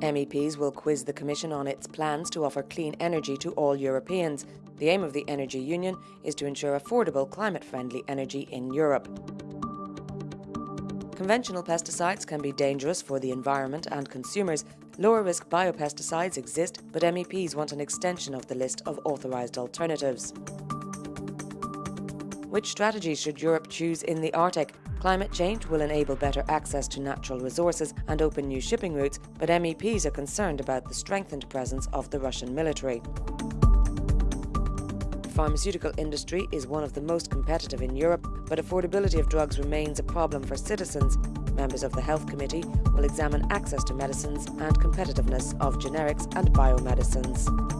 MEPs will quiz the Commission on its plans to offer clean energy to all Europeans. The aim of the Energy Union is to ensure affordable, climate friendly energy in Europe. Conventional pesticides can be dangerous for the environment and consumers. Lower risk biopesticides exist, but MEPs want an extension of the list of authorised alternatives. Which strategies should Europe choose in the Arctic? Climate change will enable better access to natural resources and open new shipping routes, but MEPs are concerned about the strengthened presence of the Russian military. The pharmaceutical industry is one of the most competitive in Europe, but affordability of drugs remains a problem for citizens. Members of the Health Committee will examine access to medicines and competitiveness of generics and biomedicines.